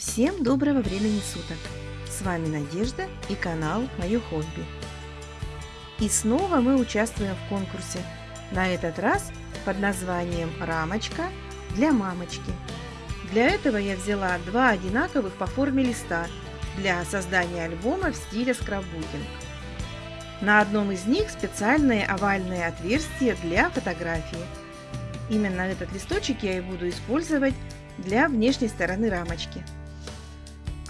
Всем доброго времени суток! С вами Надежда и канал Мое хобби. И снова мы участвуем в конкурсе, на этот раз под названием «Рамочка для мамочки». Для этого я взяла два одинаковых по форме листа для создания альбома в стиле скраббукинг. На одном из них специальное овальное отверстие для фотографии. Именно этот листочек я и буду использовать для внешней стороны рамочки.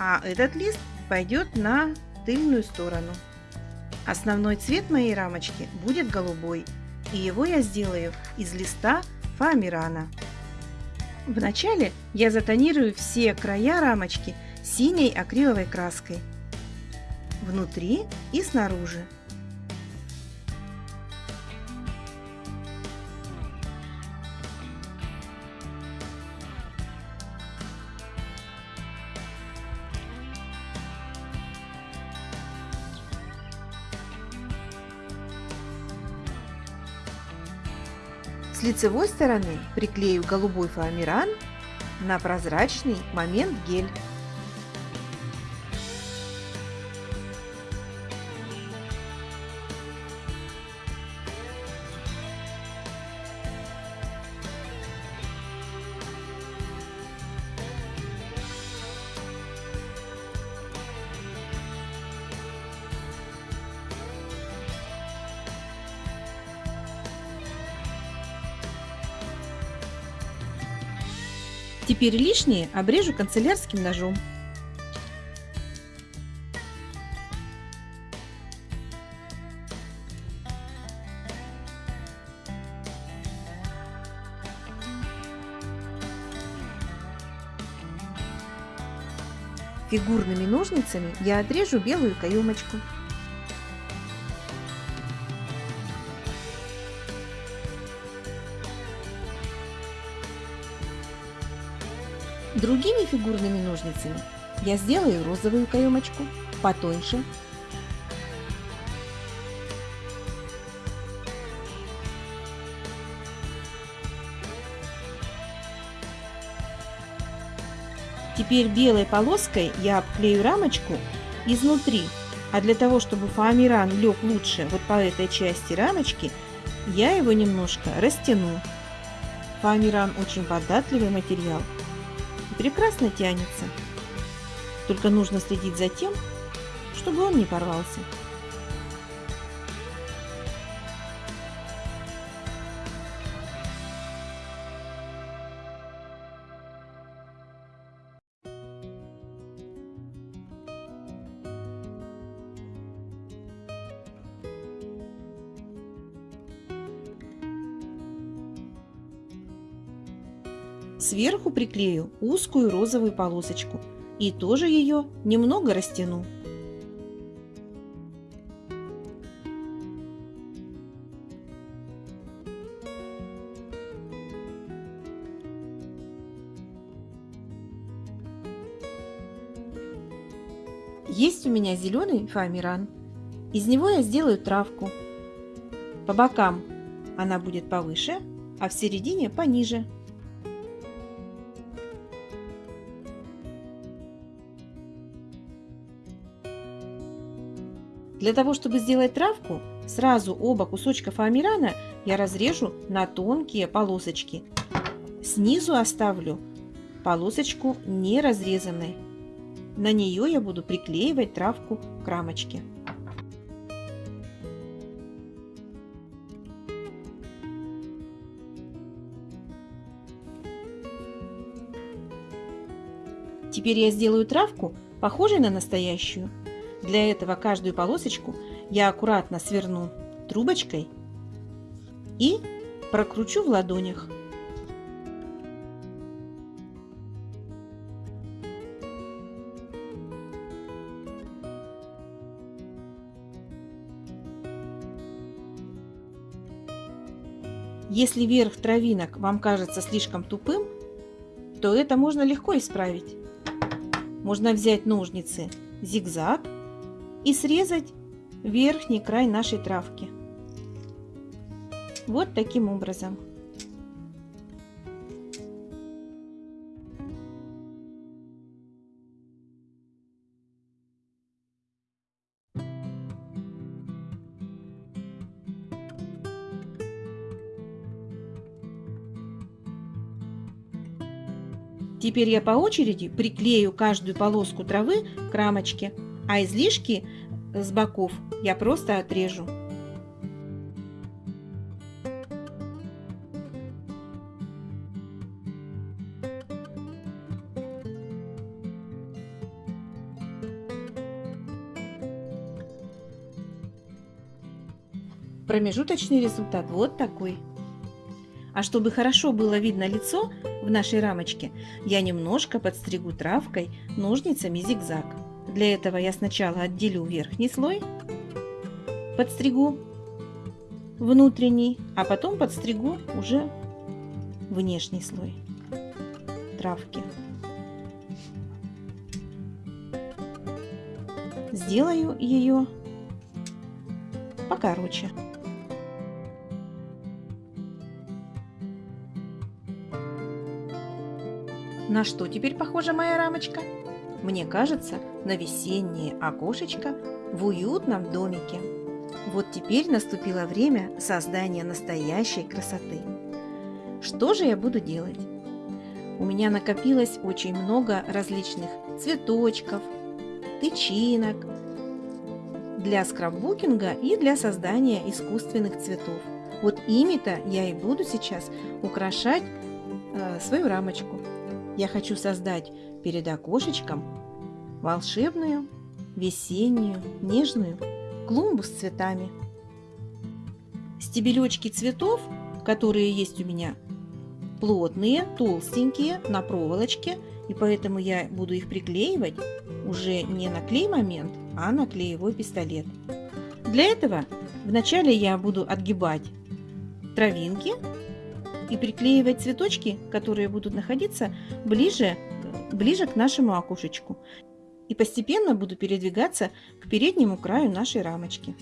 А этот лист пойдет на тыльную сторону. Основной цвет моей рамочки будет голубой, и его я сделаю из листа фоамирана. Вначале я затонирую все края рамочки синей акриловой краской внутри и снаружи. С лицевой стороны приклею голубой фоамиран на прозрачный момент гель. Теперь лишнее обрежу канцелярским ножом. Фигурными ножницами я отрежу белую каемочку. Другими фигурными ножницами я сделаю розовую каемочку потоньше. Теперь белой полоской я обклею рамочку изнутри, а для того, чтобы фоамиран лег лучше вот по этой части рамочки, я его немножко растяну. Фоамиран очень податливый материал, прекрасно тянется. Только нужно следить за тем, чтобы он не порвался. Сверху приклею узкую розовую полосочку и тоже ее немного растяну. Есть у меня зеленый фоамиран. Из него я сделаю травку. По бокам она будет повыше, а в середине пониже. Для того, чтобы сделать травку, сразу оба кусочка фоамирана я разрежу на тонкие полосочки. Снизу оставлю полосочку не разрезанной. На нее я буду приклеивать травку к рамочке. Теперь я сделаю травку, похожей на настоящую. Для этого каждую полосочку я аккуратно сверну трубочкой и прокручу в ладонях. Если верх травинок вам кажется слишком тупым, то это можно легко исправить. Можно взять ножницы зигзаг и срезать верхний край нашей травки. Вот таким образом. Теперь я по очереди приклею каждую полоску травы к рамочке а излишки с боков я просто отрежу. Промежуточный результат вот такой. А чтобы хорошо было видно лицо в нашей рамочке, я немножко подстригу травкой ножницами зигзаг. Для этого я сначала отделю верхний слой, подстригу внутренний, а потом подстригу уже внешний слой травки. Сделаю ее покороче. На что теперь похожа моя рамочка? Мне кажется, на весеннее окошечко в уютном домике. Вот теперь наступило время создания настоящей красоты. Что же я буду делать? У меня накопилось очень много различных цветочков, тычинок для скраббукинга и для создания искусственных цветов. Вот ими-то я и буду сейчас украшать э, свою рамочку. Я хочу создать перед окошечком волшебную, весеннюю, нежную клумбу с цветами. Стебелечки цветов, которые есть у меня, плотные, толстенькие, на проволочке, и поэтому я буду их приклеивать уже не на клей момент, а на клеевой пистолет. Для этого вначале я буду отгибать травинки и приклеивать цветочки, которые будут находиться ближе, ближе к нашему окошечку. И постепенно буду передвигаться к переднему краю нашей рамочки.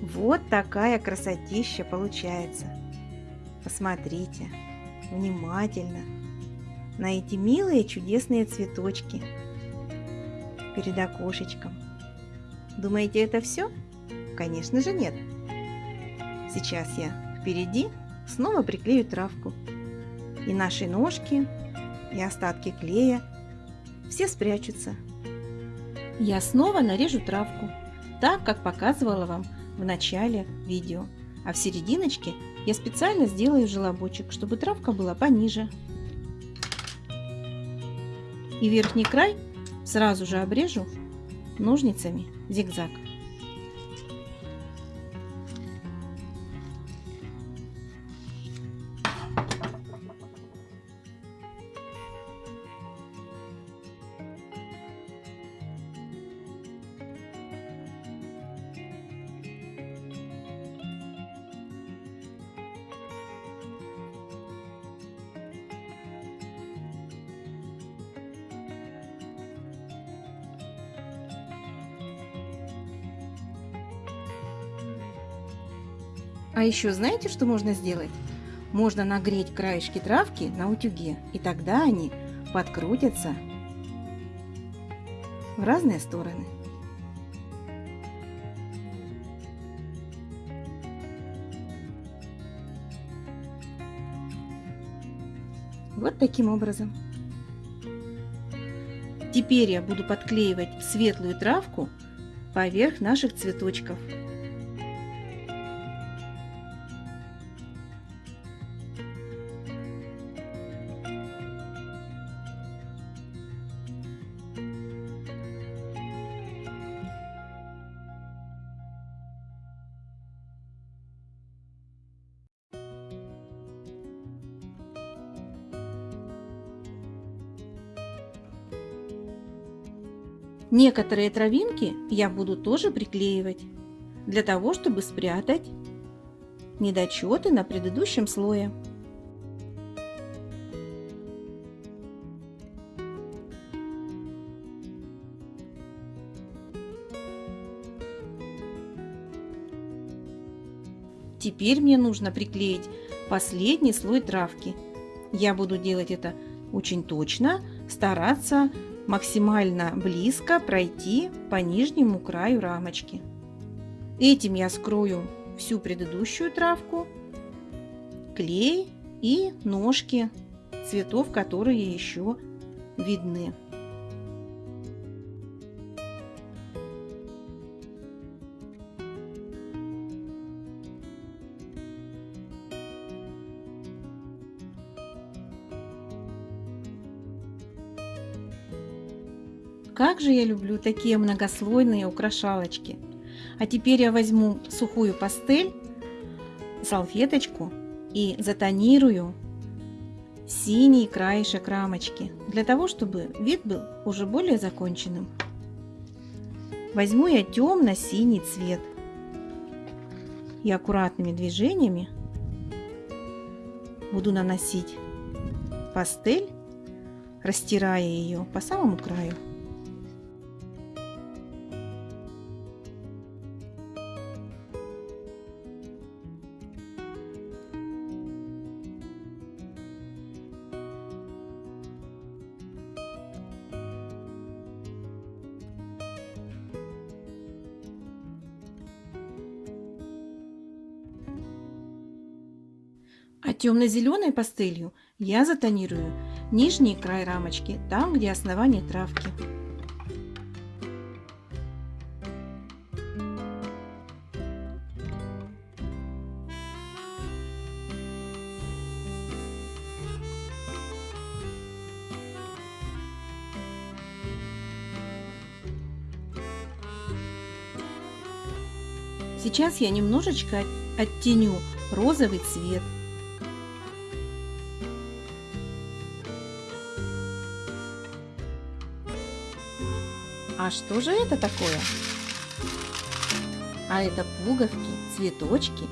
Вот такая красотища получается. Посмотрите внимательно на эти милые чудесные цветочки перед окошечком. Думаете, это все? Конечно же нет. Сейчас я впереди снова приклею травку. И наши ножки, и остатки клея все спрячутся. Я снова нарежу травку, так как показывала вам в начале видео, а в серединочке я специально сделаю желобочек, чтобы травка была пониже. И верхний край сразу же обрежу ножницами зигзаг. А еще знаете, что можно сделать? Можно нагреть краешки травки на утюге, и тогда они подкрутятся в разные стороны. Вот таким образом. Теперь я буду подклеивать светлую травку поверх наших цветочков. Некоторые травинки я буду тоже приклеивать, для того, чтобы спрятать недочеты на предыдущем слое. Теперь мне нужно приклеить последний слой травки. Я буду делать это очень точно, стараться максимально близко пройти по нижнему краю рамочки. Этим я скрою всю предыдущую травку, клей и ножки цветов, которые еще видны. Как же я люблю такие многослойные украшалочки. А теперь я возьму сухую пастель, салфеточку и затонирую синий краешек рамочки, для того, чтобы вид был уже более законченным. Возьму я темно-синий цвет и аккуратными движениями буду наносить пастель, растирая ее по самому краю. А темно-зеленой пастелью я затонирую нижний край рамочки, там, где основание травки. Сейчас я немножечко оттеню розовый цвет А что же это такое? А это пуговки, цветочки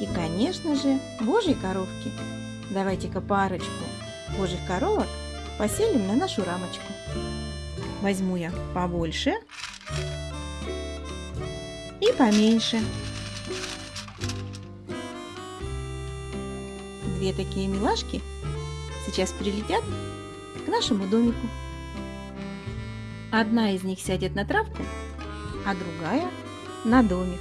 и, конечно же, божьи коровки. Давайте-ка парочку божьих коровок поселим на нашу рамочку. Возьму я побольше и поменьше. Две такие милашки сейчас прилетят к нашему домику. Одна из них сядет на травку, а другая на домик.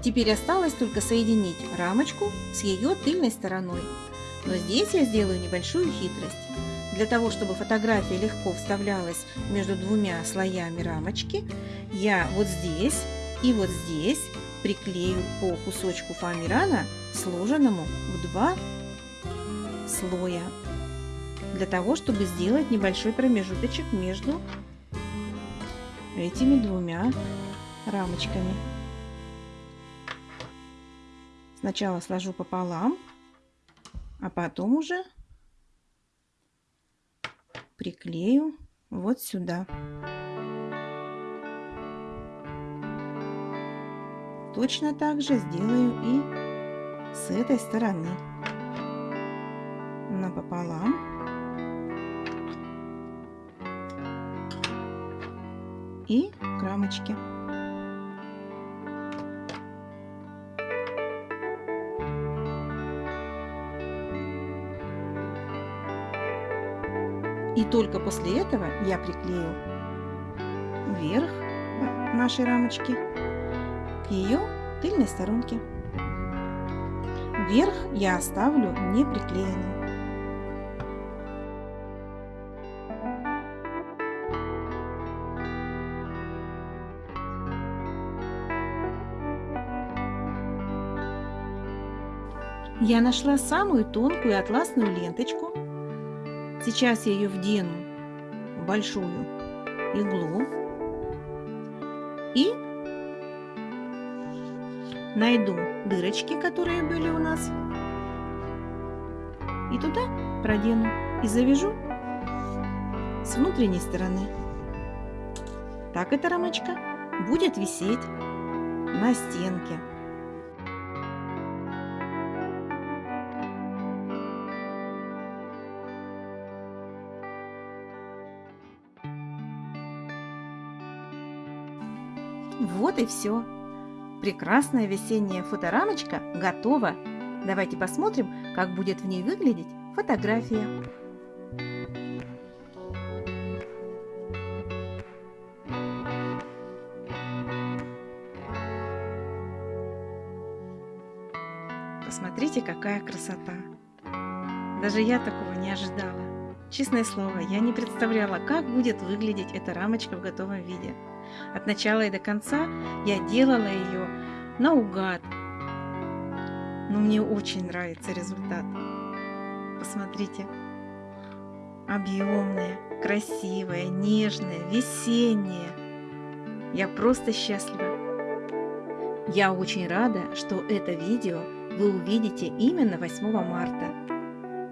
Теперь осталось только соединить рамочку с ее тыльной стороной. Но здесь я сделаю небольшую хитрость. Для того, чтобы фотография легко вставлялась между двумя слоями рамочки, я вот здесь и вот здесь приклею по кусочку фоамирана, сложенному в два слоя, для того, чтобы сделать небольшой промежуточек между этими двумя рамочками. Сначала сложу пополам, а потом уже приклею вот сюда. Точно так же сделаю и с этой стороны. Напополам. И к рамочке. И только после этого я приклею вверх нашей рамочки ее тыльной сторонке. Верх я оставлю не приклеенным. Я нашла самую тонкую атласную ленточку. Сейчас я ее вдену в большую иглу найду дырочки, которые были у нас, и туда продену и завяжу с внутренней стороны. Так эта рамочка будет висеть на стенке. Вот и все. Прекрасная весенняя фоторамочка готова. Давайте посмотрим, как будет в ней выглядеть фотография. Посмотрите, какая красота! Даже я такого не ожидала. Честное слово, я не представляла, как будет выглядеть эта рамочка в готовом виде. От начала и до конца я делала ее наугад. Но мне очень нравится результат. Посмотрите. Объемная, красивая, нежная, весенняя. Я просто счастлива. Я очень рада, что это видео вы увидите именно 8 марта.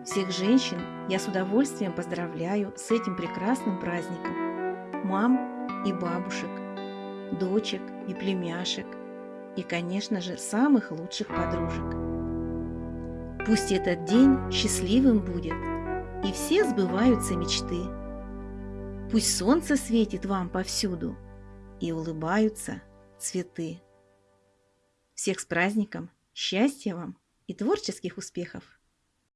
Всех женщин я с удовольствием поздравляю с этим прекрасным праздником. Мам и бабушек, дочек и племяшек, и, конечно же, самых лучших подружек. Пусть этот день счастливым будет, и все сбываются мечты. Пусть солнце светит вам повсюду, и улыбаются цветы. Всех с праздником, счастья вам и творческих успехов!